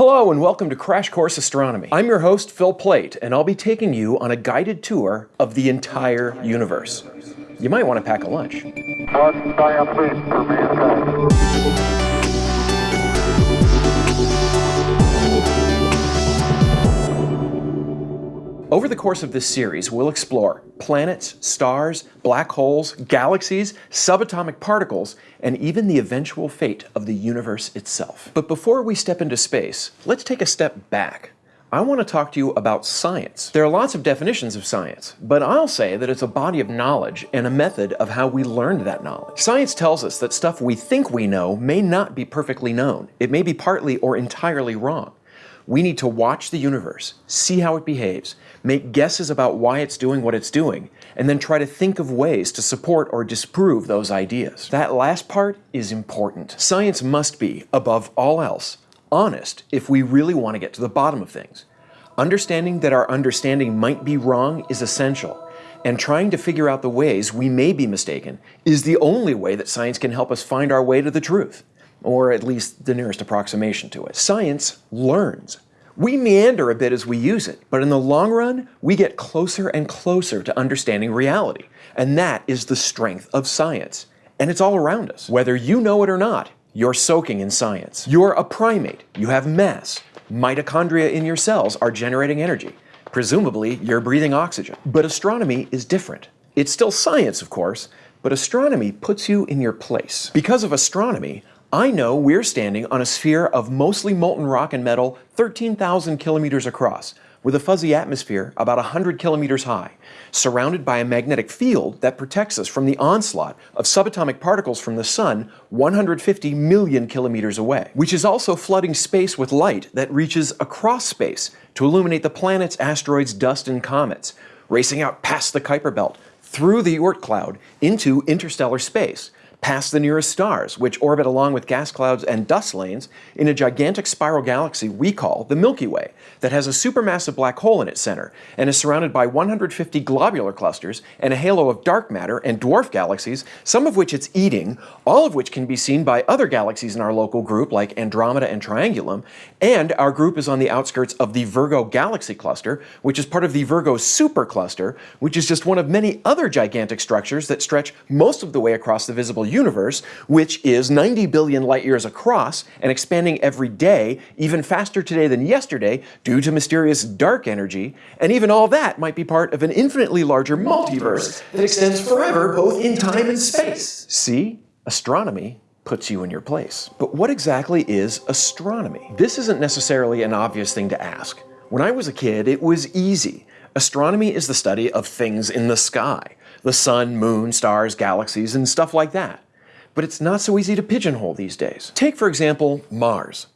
Hello and welcome to Crash Course Astronomy. I'm your host, Phil Plait, and I'll be taking you on a guided tour of the entire universe. You might want to pack a lunch. Over the course of this series, we'll explore planets, stars, black holes, galaxies, subatomic particles, and even the eventual fate of the universe itself. But before we step into space, let's take a step back. I want to talk to you about science. There are lots of definitions of science, but I'll say that it's a body of knowledge and a method of how we learned that knowledge. Science tells us that stuff we think we know may not be perfectly known. It may be partly or entirely wrong. We need to watch the universe, see how it behaves, make guesses about why it's doing what it's doing, and then try to think of ways to support or disprove those ideas. That last part is important. Science must be, above all else, honest if we really want to get to the bottom of things. Understanding that our understanding might be wrong is essential, and trying to figure out the ways we may be mistaken is the only way that science can help us find our way to the truth, or at least the nearest approximation to it. Science learns. We meander a bit as we use it, but in the long run, we get closer and closer to understanding reality. And that is the strength of science. And it's all around us. Whether you know it or not, you're soaking in science. You're a primate. You have mass. Mitochondria in your cells are generating energy. Presumably, you're breathing oxygen. But astronomy is different. It's still science, of course, but astronomy puts you in your place. Because of astronomy, I know we're standing on a sphere of mostly molten rock and metal 13,000 kilometers across, with a fuzzy atmosphere about 100 kilometers high, surrounded by a magnetic field that protects us from the onslaught of subatomic particles from the Sun 150 million kilometers away, which is also flooding space with light that reaches across space to illuminate the planets, asteroids, dust, and comets, racing out past the Kuiper Belt, through the Oort cloud, into interstellar space, past the nearest stars, which orbit along with gas clouds and dust lanes in a gigantic spiral galaxy we call the Milky Way, that has a supermassive black hole in its center and is surrounded by 150 globular clusters and a halo of dark matter and dwarf galaxies, some of which it's eating, all of which can be seen by other galaxies in our local group like Andromeda and Triangulum, and our group is on the outskirts of the Virgo galaxy cluster, which is part of the Virgo supercluster, which is just one of many other gigantic structures that stretch most of the way across the visible universe, which is 90 billion light years across and expanding every day, even faster today than yesterday, due to mysterious dark energy, and even all that might be part of an infinitely larger multiverse that extends forever both in time and space. See? Astronomy puts you in your place. But what exactly is astronomy? This isn't necessarily an obvious thing to ask. When I was a kid, it was easy. Astronomy is the study of things in the sky the sun, moon, stars, galaxies, and stuff like that. But it's not so easy to pigeonhole these days. Take, for example, Mars.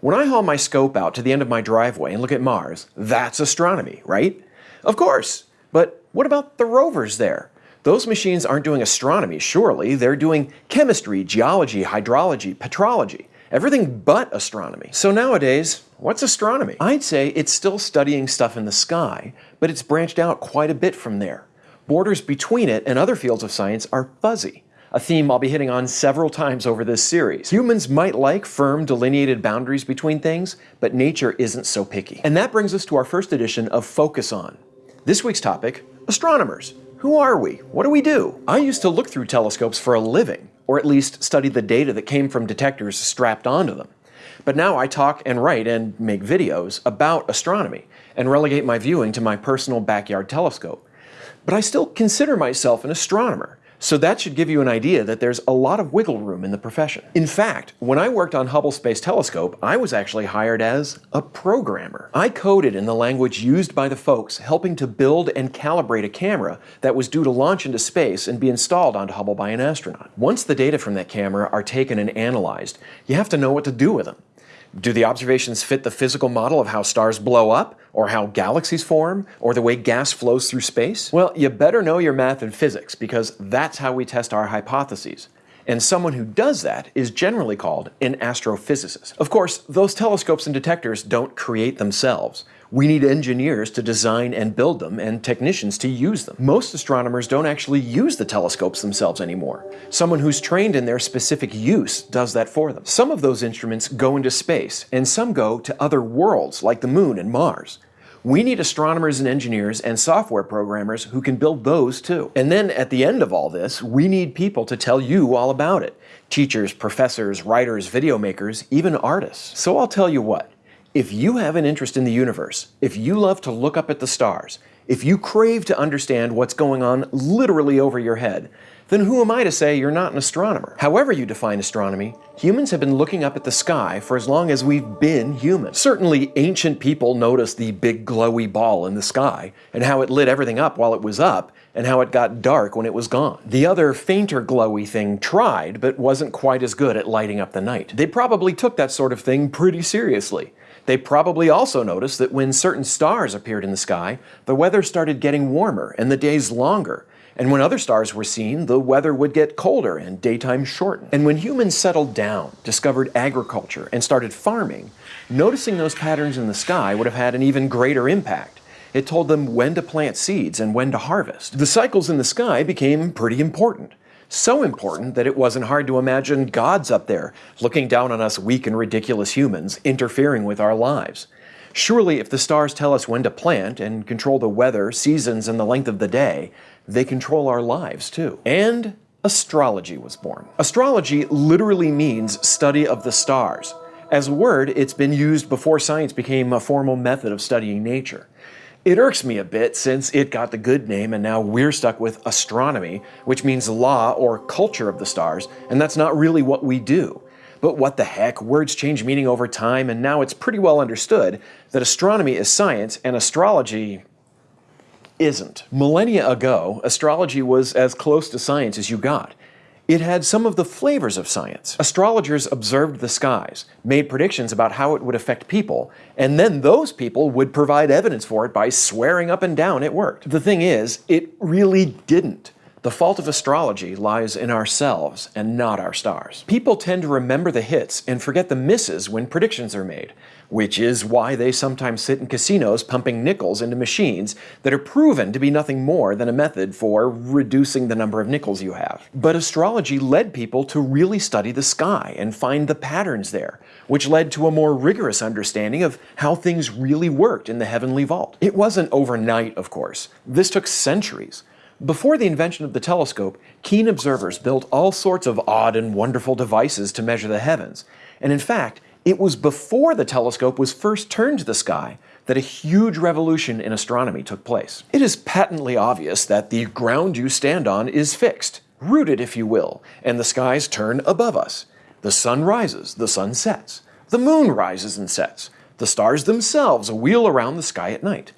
When I haul my scope out to the end of my driveway and look at Mars, that's astronomy, right? Of course. But what about the rovers there? Those machines aren't doing astronomy, surely. They're doing chemistry, geology, hydrology, petrology. Everything but astronomy. So nowadays, what's astronomy? I'd say it's still studying stuff in the sky, but it's branched out quite a bit from there borders between it and other fields of science are fuzzy, a theme I'll be hitting on several times over this series. Humans might like firm delineated boundaries between things, but nature isn't so picky. And that brings us to our first edition of Focus On. This week's topic, astronomers. Who are we? What do we do? I used to look through telescopes for a living, or at least study the data that came from detectors strapped onto them. But now I talk and write and make videos about astronomy, and relegate my viewing to my personal backyard telescope but I still consider myself an astronomer. So that should give you an idea that there's a lot of wiggle room in the profession. In fact, when I worked on Hubble Space Telescope, I was actually hired as a programmer. I coded in the language used by the folks helping to build and calibrate a camera that was due to launch into space and be installed onto Hubble by an astronaut. Once the data from that camera are taken and analyzed, you have to know what to do with them. Do the observations fit the physical model of how stars blow up, or how galaxies form, or the way gas flows through space? Well, you better know your math and physics, because that's how we test our hypotheses. And someone who does that is generally called an astrophysicist. Of course, those telescopes and detectors don't create themselves. We need engineers to design and build them and technicians to use them. Most astronomers don't actually use the telescopes themselves anymore. Someone who's trained in their specific use does that for them. Some of those instruments go into space, and some go to other worlds like the moon and Mars. We need astronomers and engineers and software programmers who can build those too. And then at the end of all this, we need people to tell you all about it. Teachers, professors, writers, video makers, even artists. So I'll tell you what, if you have an interest in the universe, if you love to look up at the stars, if you crave to understand what's going on literally over your head, then who am I to say you're not an astronomer? However you define astronomy, humans have been looking up at the sky for as long as we've been human. Certainly ancient people noticed the big glowy ball in the sky, and how it lit everything up while it was up, and how it got dark when it was gone. The other fainter glowy thing tried, but wasn't quite as good at lighting up the night. They probably took that sort of thing pretty seriously. They probably also noticed that when certain stars appeared in the sky, the weather started getting warmer and the days longer. And when other stars were seen, the weather would get colder and daytime shorten. And when humans settled down, discovered agriculture, and started farming, noticing those patterns in the sky would have had an even greater impact. It told them when to plant seeds and when to harvest. The cycles in the sky became pretty important. So important that it wasn't hard to imagine gods up there, looking down on us weak and ridiculous humans, interfering with our lives. Surely, if the stars tell us when to plant and control the weather, seasons, and the length of the day, they control our lives too. And astrology was born. Astrology literally means study of the stars. As a word, it's been used before science became a formal method of studying nature. It irks me a bit since it got the good name and now we're stuck with astronomy, which means law or culture of the stars, and that's not really what we do. But what the heck, words change meaning over time, and now it's pretty well understood that astronomy is science and astrology isn't. Millennia ago, astrology was as close to science as you got. It had some of the flavors of science. Astrologers observed the skies, made predictions about how it would affect people, and then those people would provide evidence for it by swearing up and down it worked. The thing is, it really didn't. The fault of astrology lies in ourselves and not our stars. People tend to remember the hits and forget the misses when predictions are made, which is why they sometimes sit in casinos pumping nickels into machines that are proven to be nothing more than a method for reducing the number of nickels you have. But astrology led people to really study the sky and find the patterns there, which led to a more rigorous understanding of how things really worked in the heavenly vault. It wasn't overnight, of course. This took centuries. Before the invention of the telescope, keen observers built all sorts of odd and wonderful devices to measure the heavens. And in fact, it was before the telescope was first turned to the sky that a huge revolution in astronomy took place. It is patently obvious that the ground you stand on is fixed, rooted if you will, and the skies turn above us. The sun rises, the sun sets. The moon rises and sets. The stars themselves wheel around the sky at night.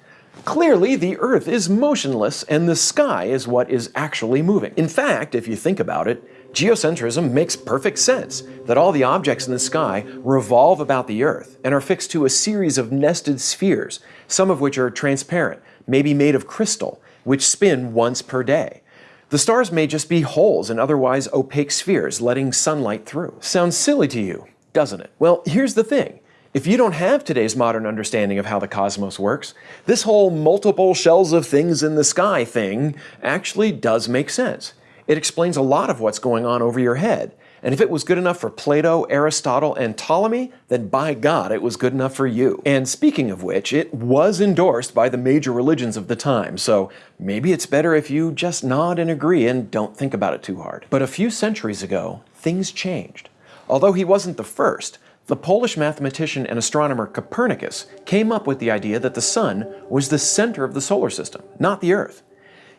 Clearly, the Earth is motionless and the sky is what is actually moving. In fact, if you think about it, geocentrism makes perfect sense that all the objects in the sky revolve about the Earth and are fixed to a series of nested spheres, some of which are transparent, maybe made of crystal, which spin once per day. The stars may just be holes in otherwise opaque spheres letting sunlight through. Sounds silly to you, doesn't it? Well, here's the thing. If you don't have today's modern understanding of how the cosmos works, this whole multiple shells of things in the sky thing actually does make sense. It explains a lot of what's going on over your head. And if it was good enough for Plato, Aristotle, and Ptolemy, then by God, it was good enough for you. And speaking of which, it was endorsed by the major religions of the time, so maybe it's better if you just nod and agree and don't think about it too hard. But a few centuries ago, things changed. Although he wasn't the first, the Polish mathematician and astronomer Copernicus came up with the idea that the Sun was the center of the solar system, not the Earth.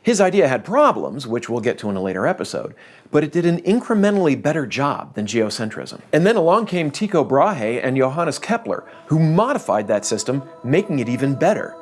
His idea had problems, which we'll get to in a later episode, but it did an incrementally better job than geocentrism. And then along came Tycho Brahe and Johannes Kepler, who modified that system, making it even better.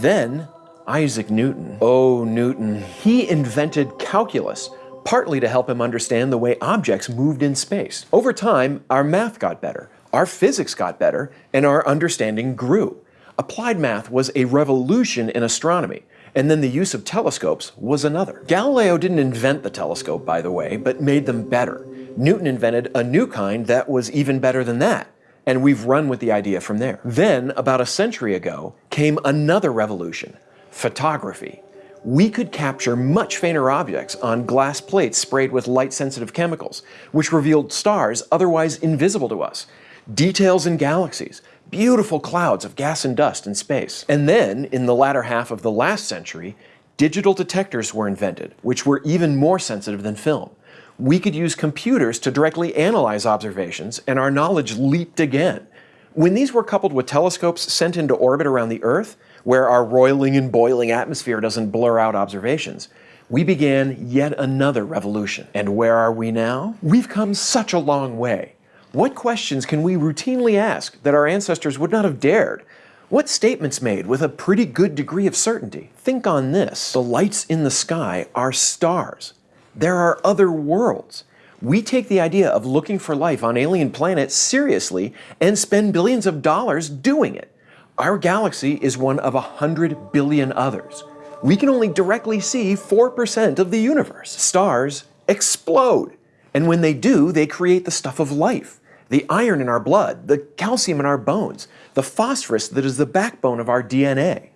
Then, Isaac Newton. Oh, Newton. He invented calculus, partly to help him understand the way objects moved in space. Over time, our math got better, our physics got better, and our understanding grew. Applied math was a revolution in astronomy, and then the use of telescopes was another. Galileo didn't invent the telescope, by the way, but made them better. Newton invented a new kind that was even better than that, and we've run with the idea from there. Then, about a century ago, came another revolution photography. We could capture much fainter objects on glass plates sprayed with light sensitive chemicals, which revealed stars otherwise invisible to us, details in galaxies, beautiful clouds of gas and dust in space. And then, in the latter half of the last century, digital detectors were invented, which were even more sensitive than film. We could use computers to directly analyze observations, and our knowledge leaped again. When these were coupled with telescopes sent into orbit around the Earth, where our roiling and boiling atmosphere doesn't blur out observations, we began yet another revolution. And where are we now? We've come such a long way. What questions can we routinely ask that our ancestors would not have dared? What statements made with a pretty good degree of certainty? Think on this. The lights in the sky are stars. There are other worlds. We take the idea of looking for life on alien planets seriously and spend billions of dollars doing it. Our galaxy is one of a hundred billion others. We can only directly see 4% of the universe. Stars explode. And when they do, they create the stuff of life. The iron in our blood, the calcium in our bones, the phosphorus that is the backbone of our DNA.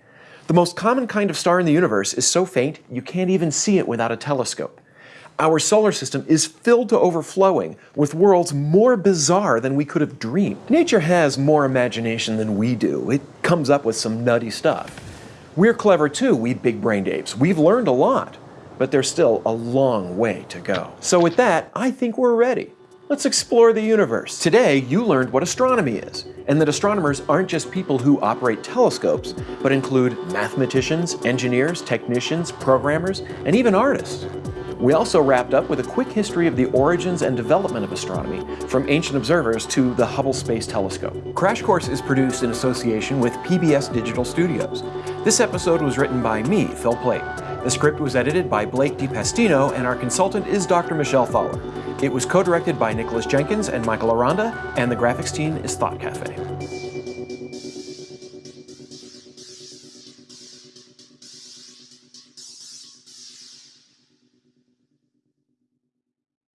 The most common kind of star in the universe is so faint you can't even see it without a telescope. Our solar system is filled to overflowing with worlds more bizarre than we could have dreamed. Nature has more imagination than we do. It comes up with some nutty stuff. We're clever too, we big-brained apes. We've learned a lot, but there's still a long way to go. So with that, I think we're ready. Let's explore the universe. Today, you learned what astronomy is, and that astronomers aren't just people who operate telescopes, but include mathematicians, engineers, technicians, programmers, and even artists. We also wrapped up with a quick history of the origins and development of astronomy, from ancient observers to the Hubble Space Telescope. Crash Course is produced in association with PBS Digital Studios. This episode was written by me, Phil Plait. The script was edited by Blake de Pastino, and our consultant is Dr. Michelle Thaller. It was co-directed by Nicholas Jenkins and Michael Aranda, and the graphics team is Thought Cafe.